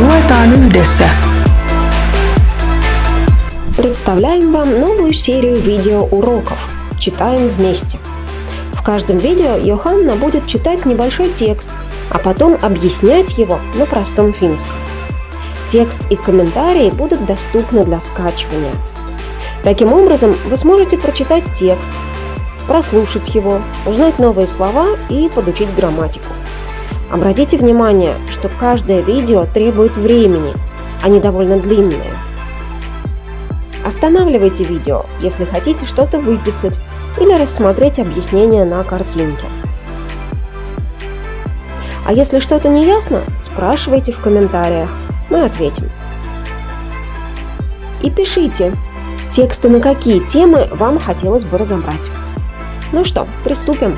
Opitaan yhdessä. Представляем вам новую серию видеоуроков «Читаем вместе». В каждом видео Йоханна будет читать небольшой текст, а потом объяснять его на простом финском. Текст и комментарии будут доступны для скачивания. Таким образом, вы сможете прочитать текст, прослушать его, узнать новые слова и подучить грамматику. Обратите внимание, что каждое видео требует времени, они довольно длинные – Останавливайте видео, если хотите что-то выписать или рассмотреть объяснение на картинке. А если что-то не ясно, спрашивайте в комментариях, мы ответим. И пишите, тексты на какие темы вам хотелось бы разобрать. Ну что, приступим.